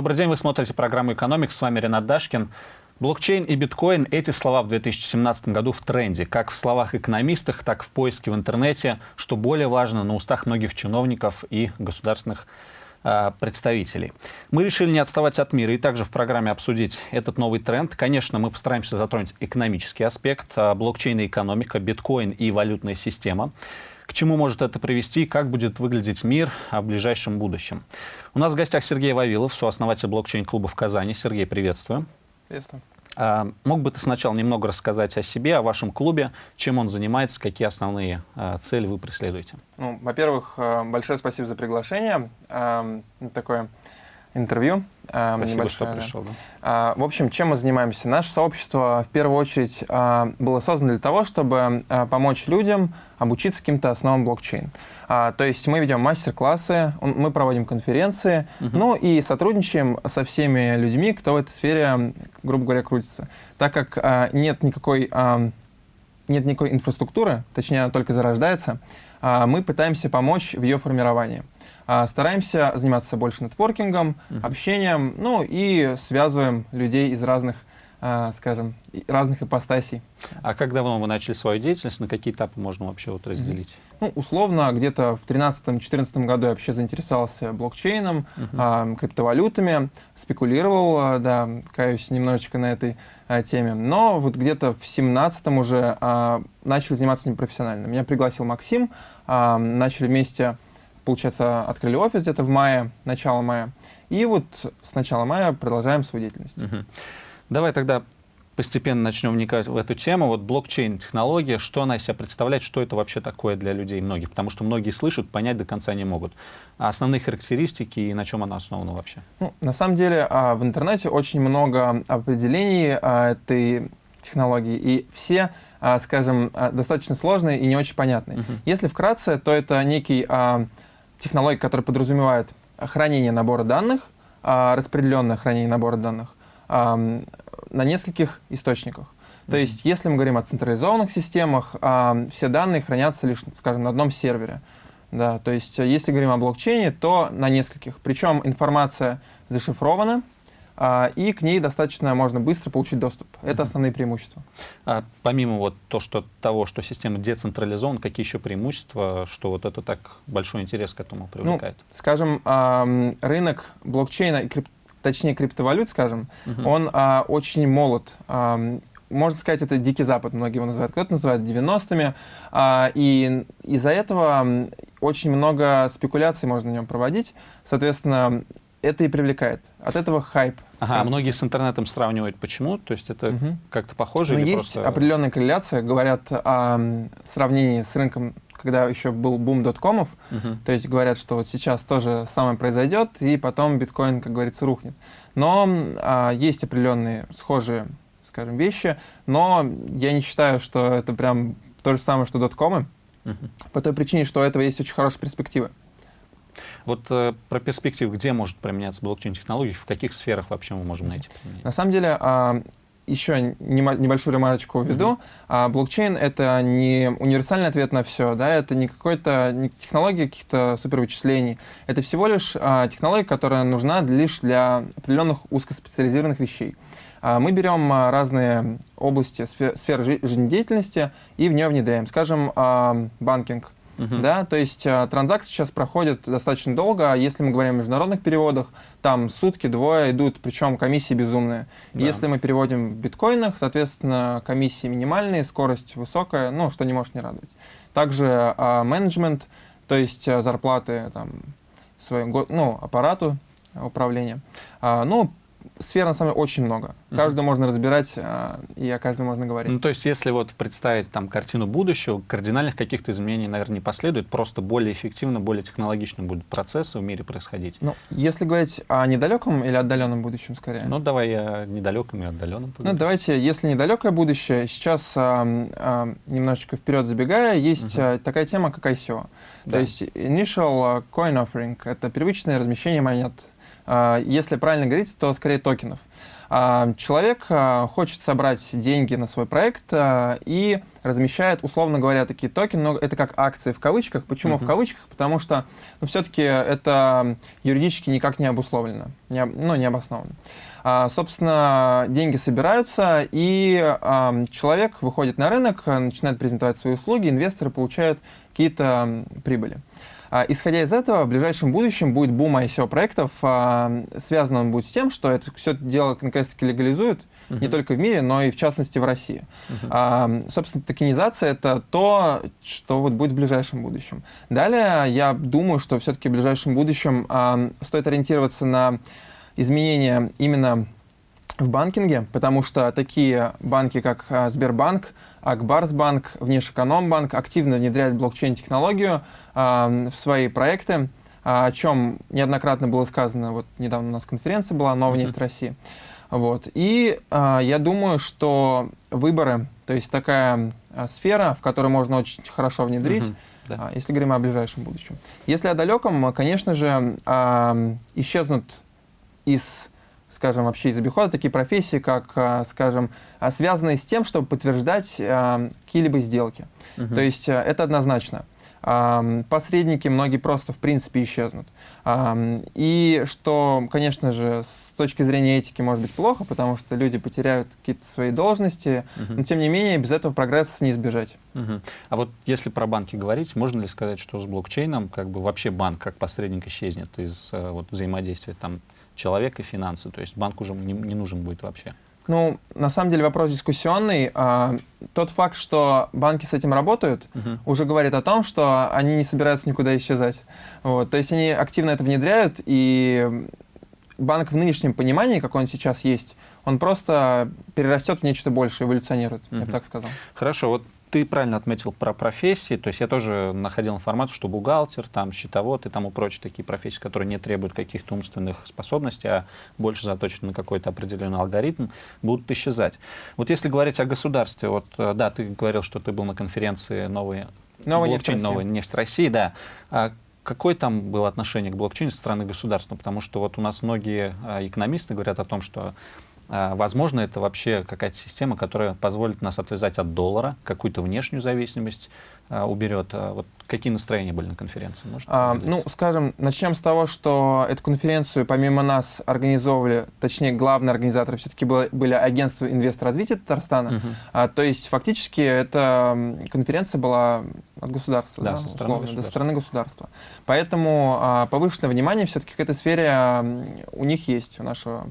Добрый день, вы смотрите программу «Экономик». С вами Ренат Дашкин. Блокчейн и биткоин – эти слова в 2017 году в тренде, как в словах экономистов, так и в поиске в интернете, что более важно, на устах многих чиновников и государственных э, представителей. Мы решили не отставать от мира и также в программе обсудить этот новый тренд. Конечно, мы постараемся затронуть экономический аспект, э, блокчейн и экономика, биткоин и валютная система к чему может это привести, как будет выглядеть мир в ближайшем будущем. У нас в гостях Сергей Вавилов, сооснователь блокчейн-клуба в Казани. Сергей, приветствую. Приветствую. А, мог бы ты сначала немного рассказать о себе, о вашем клубе, чем он занимается, какие основные а, цели вы преследуете? Ну, Во-первых, а, большое спасибо за приглашение. А, такое интервью. А, Спасибо, что пришел. Да. А, в общем, чем мы занимаемся? Наше сообщество в первую очередь а, было создано для того, чтобы помочь людям обучиться каким-то основам блокчейн. То есть мы ведем мастер-классы, мы проводим конференции, угу. ну и сотрудничаем со всеми людьми, кто в этой сфере, грубо говоря, крутится. Так как нет никакой, нет никакой инфраструктуры, точнее она только зарождается, мы пытаемся помочь в ее формировании. А, стараемся заниматься больше нетворкингом, uh -huh. общением, ну и связываем людей из разных, а, скажем, разных ипостасей. А как давно вы начали свою деятельность, на какие этапы можно вообще вот разделить? Ну, условно, где-то в 2013-2014 году я вообще заинтересовался блокчейном, uh -huh. а, криптовалютами, спекулировал, да, каюсь немножечко на этой теме. Но вот где-то в 2017 уже а, начал заниматься ним профессионально. Меня пригласил Максим, а, начали вместе получается, открыли офис где-то в мае, начало мая. И вот с начала мая продолжаем свою деятельность. Угу. Давай тогда постепенно начнем вникать в эту тему. Вот блокчейн-технология, что она из себя представляет, что это вообще такое для людей многих? Потому что многие слышат, понять до конца не могут. А основные характеристики и на чем она основана вообще? Ну, на самом деле а, в интернете очень много определений а, этой технологии, и все скажем, достаточно сложные и не очень понятные. Uh -huh. Если вкратце, то это некий технология, которая подразумевает хранение набора данных, а, распределенное хранение набора данных на нескольких источниках. То есть, если мы говорим о централизованных системах, все данные хранятся лишь, скажем, на одном сервере. Да, то есть, если говорим о блокчейне, то на нескольких. Причем информация зашифрована, и к ней достаточно можно быстро получить доступ. Это основные преимущества. А помимо вот то, что, того, что система децентрализована, какие еще преимущества, что вот это так большой интерес к этому привлекает? Ну, скажем, рынок блокчейна, и крип, точнее криптовалют, скажем, угу. он а, очень молод можно сказать, это дикий запад, многие его называют. Кто-то называет 90-ми. А, и из-за этого очень много спекуляций можно на нем проводить. Соответственно, это и привлекает. От этого хайп. Ага, а многие с интернетом сравнивают. Почему? То есть это угу. как-то похоже? Но есть просто... определенная корреляция. Говорят о сравнении с рынком, когда еще был бум доткомов. Угу. То есть говорят, что вот сейчас тоже самое произойдет, и потом биткоин, как говорится, рухнет. Но а, есть определенные схожие, скажем, вещи. Но я не считаю, что это прям то же самое, что доткомы. Угу. По той причине, что у этого есть очень хорошие перспективы. Вот э, про перспективу, где может применяться блокчейн-технологии, в каких сферах вообще мы можем найти применение? На самом деле, э, еще небольшую ремарочку введу. Mm -hmm. а, блокчейн — это не универсальный ответ на все, да, это не какой-то не технология каких-то супервычислений. Это всего лишь а, технология, которая нужна лишь для определенных узкоспециализированных вещей. А, мы берем а, разные области, сфер, сферы жизнедеятельности и в нее внедряем. Скажем, а, банкинг — Угу. Да, то есть а, транзакции сейчас проходят достаточно долго, а если мы говорим о международных переводах, там сутки, двое идут, причем комиссии безумные. Да. Если мы переводим в биткоинах, соответственно, комиссии минимальные, скорость высокая, ну, что не может не радовать. Также а, менеджмент, то есть зарплаты там, своему ну, аппарату управления. А, ну, сфер, на самом деле, очень много. Каждую mm -hmm. можно разбирать, а, и о каждой можно говорить. Ну, то есть, если вот представить там картину будущего, кардинальных каких-то изменений, наверное, не последует, просто более эффективно, более технологично будут процессы в мире происходить. Ну, если говорить о недалеком или отдаленном будущем, скорее? Ну, давай о недалеком и отдаленном. Ну, давайте, если недалекое будущее, сейчас а, а, немножечко вперед забегая, есть mm -hmm. такая тема, как ICO. Да. То есть, Initial Coin Offering — это первичное размещение монет если правильно говорить, то скорее токенов. А, человек а, хочет собрать деньги на свой проект а, и размещает, условно говоря, такие токены, но это как акции в кавычках. Почему uh-huh. в кавычках? Потому что ну, все-таки это юридически никак не обусловлено, не, ну, не обосновано. А, собственно, деньги собираются, и а, человек выходит на рынок, начинает презентовать свои услуги, инвесторы получают какие-то прибыли. А, исходя из этого, в ближайшем будущем будет бум ICO-проектов. А, связан он будет с тем, что это все это дело наконец-таки легализуют, Uh -huh. не только в мире, но и в частности в России. Uh -huh. а, собственно, токенизация это то, что вот будет в ближайшем будущем. Далее я думаю, что все-таки в ближайшем будущем а, стоит ориентироваться на изменения именно в банкинге, потому что такие банки, как а, Сбербанк, Акбарсбанк, Внешэкономбанк активно внедряют блокчейн-технологию э, в свои проекты, а, о чем неоднократно было сказано. Вот недавно у нас конференция была «Новая нефть. России». Вот. И э, я думаю, что выборы, то есть такая э, сфера, в которой можно очень хорошо внедрить. Да. Если говорим о ближайшем будущем. Если о далеком, конечно же, э, исчезнут из скажем, вообще из обихода такие профессии, как, а, скажем, а, связанные с тем, чтобы подтверждать а, какие-либо сделки. Угу. То есть это однозначно. Посредники многие просто, в принципе, исчезнут. И что, конечно же, с точки зрения этики может быть плохо, потому что люди потеряют какие-то свои должности, угу. но тем не менее без этого прогресса не избежать. Угу. А вот если про банки говорить, можно ли сказать, что с блокчейном как бы вообще банк как посредник исчезнет из э, вот, взаимодействия там человек и финансы. То есть банк уже не, не нужен будет вообще. Ну, на самом деле вопрос дискуссионный. А, тот факт, что банки с этим работают, угу. уже говорит о том, что они не собираются никуда исчезать. Вот. То есть они активно это внедряют, и банк в нынешнем понимании, как он сейчас есть, он просто перерастет в нечто большее, эволюционирует, угу. я бы так сказал. Хорошо, вот ты правильно отметил про профессии, то есть я тоже находил информацию, что бухгалтер, там, счетовод и тому прочие такие профессии, которые не требуют каких-то умственных способностей, а больше заточены на какой-то определенный алгоритм, будут исчезать. Вот если говорить о государстве, вот э, да, ты говорил, что ты был на конференции новой, новой блокчейн, нефть нефть России, да. А какое там было отношение к блокчейну со стороны государства? Потому что вот у нас многие а, экономисты говорят о том, что возможно, это вообще какая-то система, которая позволит нас отвязать от доллара, какую-то внешнюю зависимость а, уберет. А вот какие настроения были на конференции? а, ну, скажем, начнем с того, что эту конференцию помимо нас организовывали, точнее, главные организаторы все-таки были агентство инвесторазвития Татарстана. Угу. А, то есть фактически эта конференция была от государства, да, да, со стороны условно, государства. стороны государства. Поэтому а, повышенное внимание все-таки к этой сфере у них есть, у нашего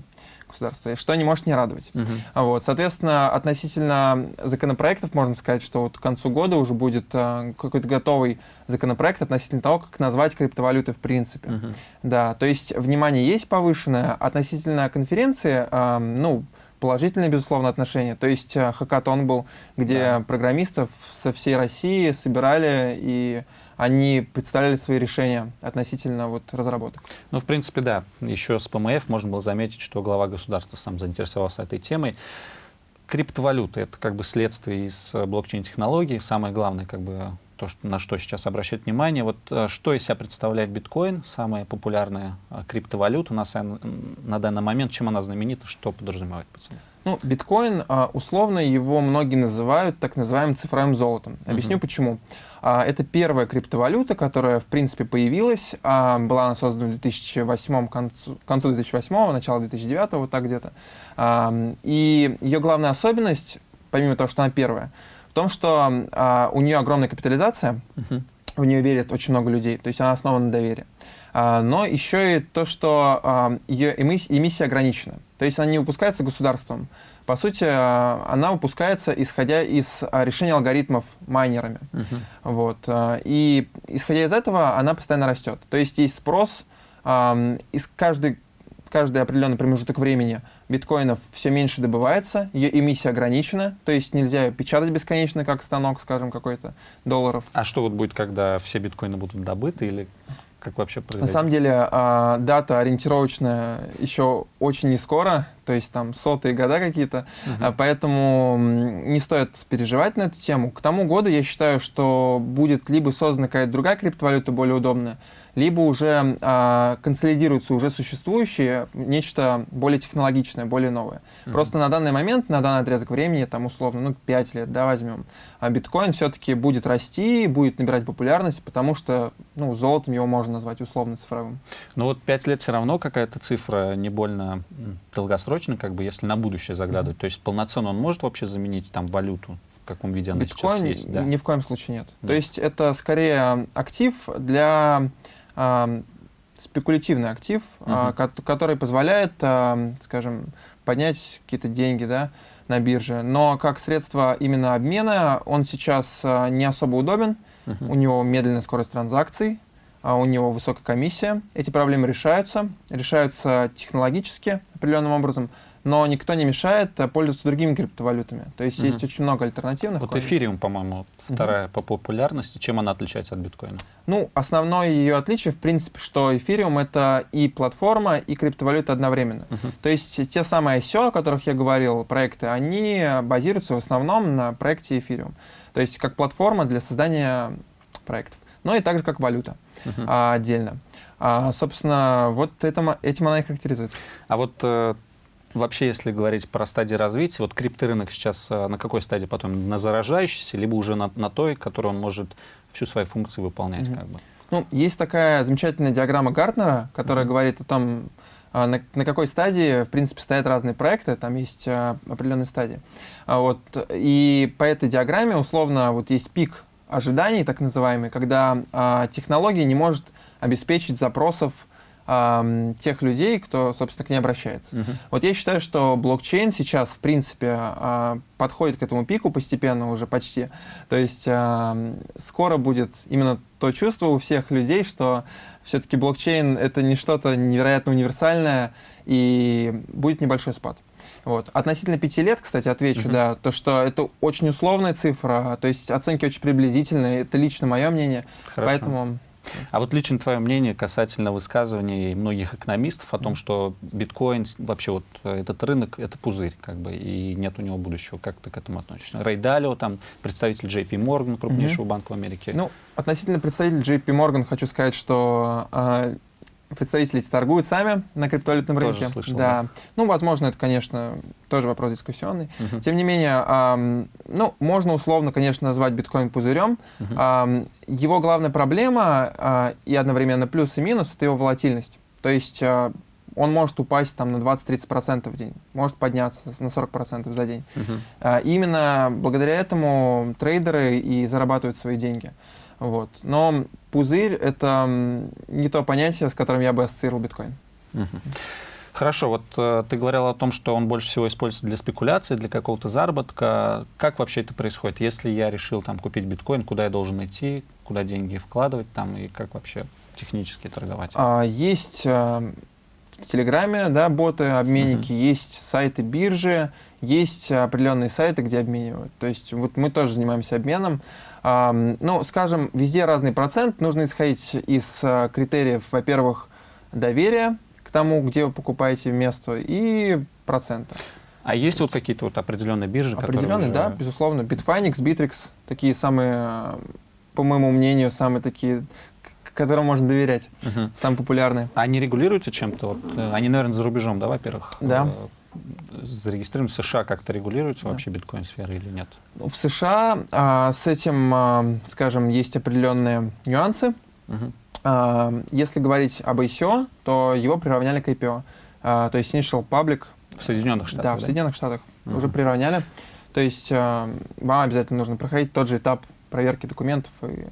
государства, и что не может не радовать. Угу. Вот, соответственно, относительно законопроектов можно сказать, что вот к концу года уже будет э, какой-то готовый законопроект относительно того, как назвать криптовалюты в принципе. Угу. Да, то есть внимание есть повышенное. Относительно конференции, э, ну, положительное, безусловно, отношение. То есть э, хакатон был, где да. программистов со всей России собирали и они представляли свои решения относительно вот разработок. Ну, в принципе, да. Еще с ПМФ можно было заметить, что глава государства сам заинтересовался этой темой. Криптовалюта — это как бы следствие из э, блокчейн-технологий. Самое главное, как бы, то, что, на что сейчас обращать внимание. Вот э, что из себя представляет биткоин, самая популярная э, криптовалюта на, на данный момент, чем она знаменита, что подразумевает под собой? Ну, биткоин, условно его многие называют так называемым цифровым золотом. Объясню uh почему. А, это первая криптовалюта, которая, в принципе, появилась. А, была она создана в 2008, концу, концу 2008, начало 2009, вот так где-то. А, и ее главная особенность, помимо того, что она первая, в том, что у нее огромная капитализация, uh-huh. В нее верят очень много людей, то есть она основана на доверии. Но еще и то, что ее эмиссия ограничена. То есть она не выпускается государством, по сути, э, она выпускается, исходя из решения алгоритмов майнерами. Uh-huh. Вот. И исходя из этого, она постоянно растет. То есть есть спрос, из каждой каждый определенный промежуток времени биткоинов все меньше добывается, ее эмиссия ограничена, то есть нельзя печатать бесконечно, как станок, скажем, какой-то долларов. А что вот будет, когда все биткоины будут добыты или как вообще произойдет? На самом деле дата ориентировочная еще очень не скоро, то есть там сотые года какие-то, uh-huh. поэтому не стоит переживать на эту тему. К тому году я считаю, что будет либо создана какая-то другая криптовалюта более удобная, либо уже а, консолидируются уже существующие, нечто более технологичное, более новое. Mm-hmm. Просто на данный момент, на данный отрезок времени, там условно, ну, 5 лет, да, возьмем, а биткоин все-таки будет расти, будет набирать популярность, потому что, ну, золотом его можно назвать условно цифровым. Ну вот 5 лет все равно какая-то цифра не больно долгосрочная, как бы, если на будущее заглядывать. То есть полноценно он может вообще заменить там валюту? В каком виде она Биткоин сейчас есть? Да. Ни в коем случае нет. Да. То есть это скорее актив для спекулятивный актив, угу. который позволяет, скажем, поднять какие-то деньги да, на бирже. Но как средство именно обмена он сейчас а, не особо удобен. Угу. У него медленная скорость транзакций, а у него высокая комиссия. Эти проблемы решаются, решаются технологически определенным образом но никто не мешает э, пользоваться другими криптовалютами. То есть угу. есть очень много альтернативных. Вот эфириум, по-моему, вторая угу. по популярности. Чем она отличается от биткоина? Ну, основное ее отличие, в принципе, что эфириум — это и платформа, и криптовалюта одновременно. Угу. То есть те самые ICO, о которых я говорил, проекты, они базируются в основном на проекте эфириум. То есть как платформа для создания проектов. Но и также как валюта а, отдельно. А, собственно, вот это, этим она и характеризуется. А вот э, Вообще, если говорить про стадии развития, вот крипторынок сейчас э, на какой стадии потом? На заражающейся, либо уже на, на той, которой он может всю свою функцию выполнять? Mm -hmm. как бы? Ну, есть такая замечательная диаграмма Гартнера, которая mm -hmm. говорит о том, а, на, на какой стадии, в принципе, стоят разные проекты, там есть а, определенные стадии. А вот, и по этой диаграмме, условно, вот есть пик ожиданий, так называемый, когда а, технология не может обеспечить запросов э, тех людей, кто, собственно, к ней обращается. Uh -huh. Вот я считаю, что блокчейн сейчас, в принципе, э, подходит к этому пику постепенно уже почти. То есть э, скоро будет именно то чувство у всех людей, что все-таки блокчейн — это не что-то невероятно универсальное, и будет небольшой спад. Вот. Относительно пяти лет, кстати, отвечу, -huh. да, то, что это очень условная цифра, то есть оценки очень приблизительные, это лично мое мнение, Хорошо. поэтому... А вот лично твое мнение касательно высказываний многих экономистов о том, что биткоин, вообще вот этот рынок, это пузырь, как бы, и нет у него будущего. Как ты к этому относишься? Рэй Далио, там, представитель JP Morgan, крупнейшего mm -hmm. банка в Америке. Ну, относительно представителя JP Morgan хочу сказать, что э, представители эти торгуют сами на криптовалютном рынке. Тоже слышал, да. да. Ну, возможно, это, конечно, тоже вопрос дискуссионный. Угу. Тем не менее, эм, ну, можно условно, конечно, назвать биткоин пузырем. Угу. Эм, его главная проблема э, и одновременно плюс и минус — это его волатильность. То есть э, он может упасть там, на 20-30% в день, может подняться на 40% за день. Угу. Э, именно благодаря этому трейдеры и зарабатывают свои деньги. Вот. Но пузырь — это не то понятие, с которым я бы ассоциировал биткоин. Угу. Хорошо, вот э, ты говорил о том, что он больше всего используется для спекуляции, для какого-то заработка. Как вообще это происходит? Если я решил там купить биткоин, куда я должен идти, куда деньги вкладывать там и как вообще технически торговать? А, есть а, в Телеграме да, боты, обменники, uh есть сайты биржи, есть определенные сайты, где обменивают. То есть вот мы тоже занимаемся обменом. Ну, скажем, везде разный процент. Нужно исходить из а, критериев, во-первых, доверия к тому, где вы покупаете место, и процента. А есть вот какие-то вот определенные биржи, Определенные, уже... да, безусловно. Bitfinex, Bittrex, такие самые, по моему мнению, самые такие которым можно доверять, угу. самые популярные. А они регулируются чем-то? Вот, э, они, наверное, за рубежом, да, во-первых? Да. Зарегистрирован в США, как-то регулируется да. вообще биткоин-сфера или нет? В США а, с этим, а, скажем, есть определенные нюансы. Угу. А, если говорить об ICO, то его приравняли к IPO. А, то есть Initial Public. В Соединенных Штатах? Да, в Соединенных Штатах угу. уже приравняли. То есть а, вам обязательно нужно проходить тот же этап проверки документов и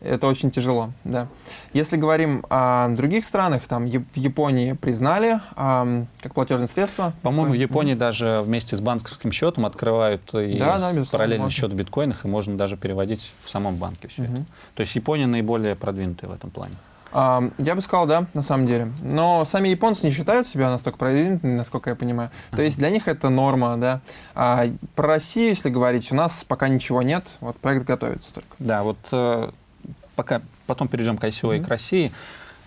это очень тяжело, да. Если говорим о других странах, там в Японии признали а, как платежное средство. По-моему, в Японии даже вместе с банковским счетом открывают и да, да, параллельный можно. счет в биткоинах, и можно даже переводить в самом банке все угу. это. То есть Япония наиболее продвинутая в этом плане. А, я бы сказал, да, на самом деле. Но сами японцы не считают себя настолько продвинутыми, насколько я понимаю. Uh -huh. То есть для них это норма, да. А про Россию, если говорить, у нас пока ничего нет. Вот проект готовится только. Да, вот э, пока потом перейдем к ICO mm -hmm. и к России.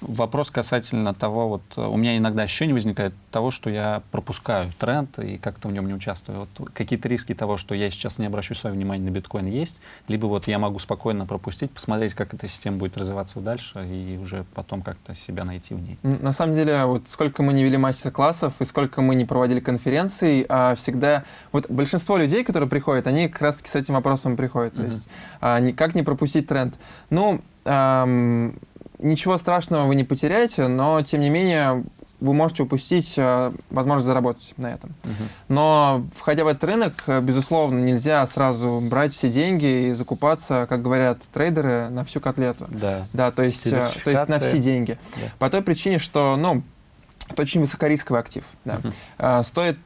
Вопрос касательно того, вот у меня иногда ощущение возникает того, что я пропускаю тренд и как-то в нем не участвую. Вот какие-то риски того, что я сейчас не обращу свое внимание на биткоин есть, либо вот я могу спокойно пропустить, посмотреть, как эта система будет развиваться дальше и уже потом как-то себя найти в ней. На самом деле, вот сколько мы не вели мастер-классов и сколько мы не проводили конференций, а всегда вот большинство людей, которые приходят, они как раз-таки с этим вопросом приходят. Mm -hmm. То есть а, как не пропустить тренд? Ну, эм, ничего страшного вы не потеряете, но, тем не менее, вы можете упустить э, возможность заработать на этом. -huh. Но, входя в этот рынок, безусловно, нельзя сразу брать все деньги и закупаться, как говорят трейдеры, на всю котлету. Да, да то, есть, э, то есть на все деньги. Да. По той причине, что ну, это очень высокорисковый актив. Да. -huh. Стоит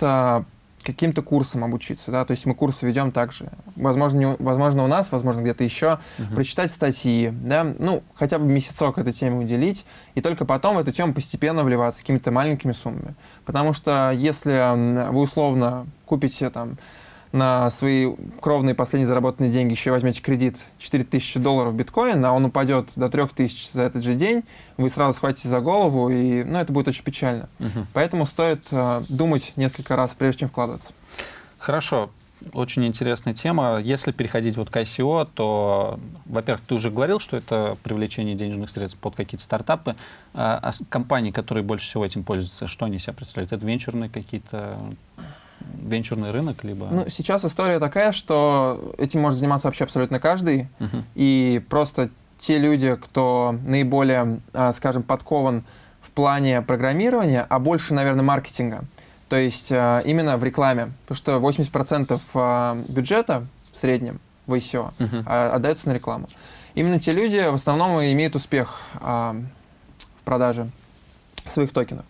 каким-то курсом обучиться, да, то есть мы курсы ведем также, возможно, не, возможно у нас, возможно где-то еще, uh-huh. прочитать статьи, да, ну, хотя бы месяцок этой теме уделить, и только потом в эту тему постепенно вливаться какими-то маленькими суммами. Потому что если вы условно купите там на свои кровные последние заработанные деньги еще возьмете кредит 4000 долларов биткоин, а он упадет до 3000 за этот же день, вы сразу схватите за голову, и ну, это будет очень печально. Угу. Поэтому стоит э, думать несколько раз, прежде чем вкладываться. Хорошо. Очень интересная тема. Если переходить вот к ICO, то, во-первых, ты уже говорил, что это привлечение денежных средств под какие-то стартапы. А, а компании, которые больше всего этим пользуются, что они себя представляют? Это венчурные какие-то венчурный рынок, либо... Ну, сейчас история такая, что этим может заниматься вообще абсолютно каждый, uh-huh. и просто те люди, кто наиболее, а, скажем, подкован в плане программирования, а больше, наверное, маркетинга, то есть а, именно в рекламе, потому что 80% а, бюджета в среднем в ICO uh-huh. отдается на рекламу. Именно те люди в основном имеют успех в продаже своих токенов.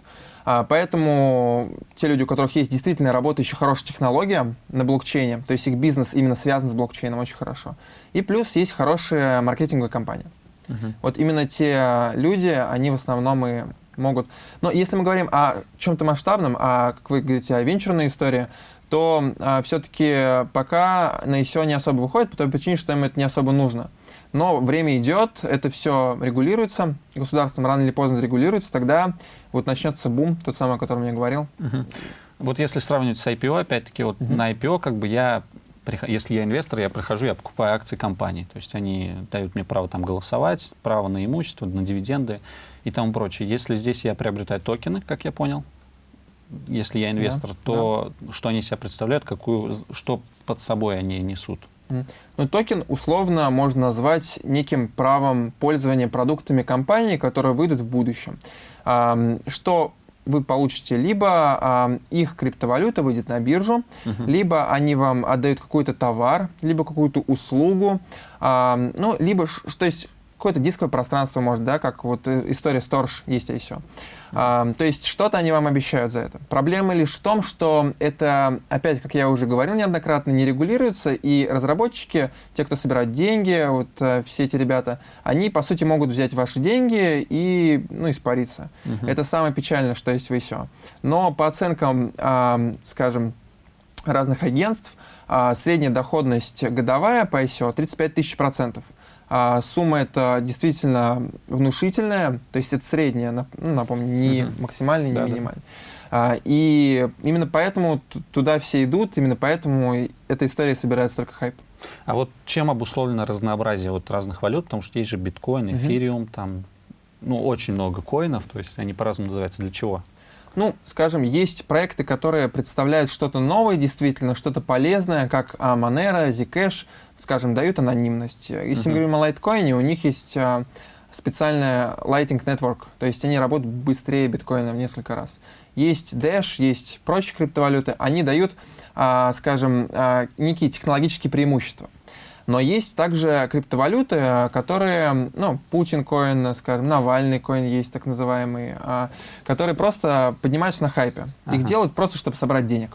А, поэтому те люди, у которых есть действительно работающая хорошая технология на блокчейне, то есть их бизнес именно связан с блокчейном очень хорошо, и плюс есть хорошая маркетинговая компания. Uh-huh. Вот именно те люди, они в основном и могут... Но если мы говорим о чем-то масштабном, а, как вы говорите, о венчурной истории, то а, все-таки пока на ICO не особо выходит, по той причине, что им это не особо нужно. Но время идет, это все регулируется, государством рано или поздно регулируется, тогда вот начнется бум, тот самый, о котором я говорил. Угу. Вот если сравнивать с IPO, опять-таки, вот угу. на IPO, как бы я, если я инвестор, я прихожу, я покупаю акции компании. То есть они дают мне право там голосовать, право на имущество, на дивиденды и тому прочее. Если здесь я приобретаю токены, как я понял, если я инвестор, да, то да. что они себя представляют, какую, что под собой они несут? Ну, токен условно можно назвать неким правом пользования продуктами компании, которые выйдут в будущем. Что вы получите либо их криптовалюта выйдет на биржу, uh-huh. либо они вам отдают какой-то товар, либо какую-то услугу, ну, либо, что есть какое-то дисковое пространство, может, да, как вот э, история Storage есть еще. А, то есть что-то они вам обещают за это. Проблема лишь в том, что это, опять, как я уже говорил неоднократно, не регулируется, и разработчики, те, кто собирают деньги, вот э, все эти ребята, они, по сути, могут взять ваши деньги и, ну, испариться. Угу. Это самое печальное, что есть в ICO. Но по оценкам, э, скажем, разных агентств, э, средняя доходность годовая по ICO 35 тысяч процентов. А сумма это действительно внушительная, то есть это средняя, ну, напомню, не угу. максимальная, не да, минимальная. Да. А, и именно поэтому туда все идут, именно поэтому эта история собирает столько хайп. А вот чем обусловлено разнообразие вот разных валют? Потому что есть же биткоин, эфириум, угу. там ну, очень много коинов, то есть они по-разному называются. Для чего? Ну, скажем, есть проекты, которые представляют что-то новое, действительно, что-то полезное, как Monero, Zcash, скажем, дают анонимность. Если uh-huh. мы говорим о лайткоине, у них есть а, специальная Lighting Network, то есть они работают быстрее биткоина в несколько раз. Есть Dash, есть прочие криптовалюты, они дают, а, скажем, а, некие технологические преимущества. Но есть также криптовалюты, которые, ну, Путин коин, скажем, Навальный коин есть так называемый, которые просто поднимаются на хайпе. Ага. Их делают просто, чтобы собрать денег.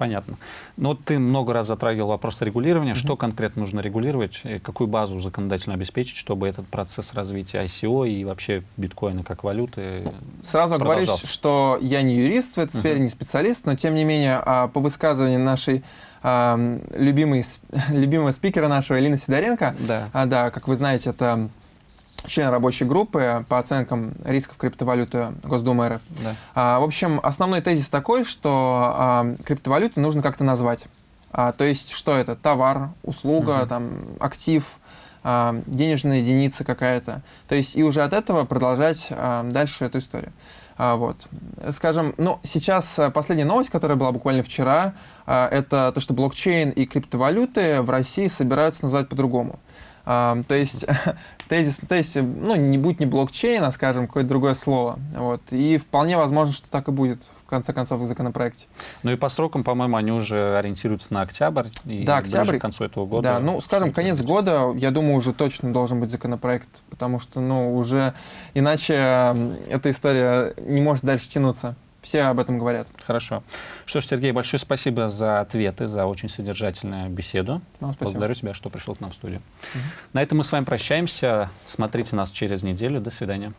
Понятно. Но ты много раз затрагивал вопрос регулирования. Mm-hmm. Что конкретно нужно регулировать? Какую базу законодательно обеспечить, чтобы этот процесс развития ICO и вообще биткоина как валюты Сразу говорю, что я не юрист в этой mm-hmm. сфере, не специалист, но тем не менее а, по высказыванию нашей любимой, любимого спикера нашего Элины Сидоренко, да. А, да, как вы знаете, это член рабочей группы по оценкам рисков криптовалюты Госдумы РФ. Да. А, в общем, основной тезис такой, что а, криптовалюты нужно как-то назвать. А, то есть, что это? Товар, услуга, Мгм. там, актив, а, денежная единица какая-то. То есть, и уже от этого продолжать а, дальше эту историю. А, вот. Скажем, ну, сейчас последняя новость, которая была буквально вчера, а, это то, что блокчейн и криптовалюты в России собираются называть по-другому. То есть, тезис, то есть, ну, не будь не блокчейн, а, скажем, какое-то другое слово. Вот. И вполне возможно, что так и будет, в конце концов, в законопроекте. Ну и по срокам, по-моему, они уже ориентируются на октябрь. И Да, октябрь. к концу этого года. Да, ну, скажем, конец будет. года, я думаю, уже точно должен быть законопроект, потому что, ну, уже иначе эта история не может дальше тянуться. Все об этом говорят. Хорошо. Что ж, Сергей, большое спасибо за ответы, за очень содержательную беседу. Вам спасибо. Благодарю тебя, что пришел к нам в студию. На этом мы с вами прощаемся. Смотрите нас через неделю. До свидания.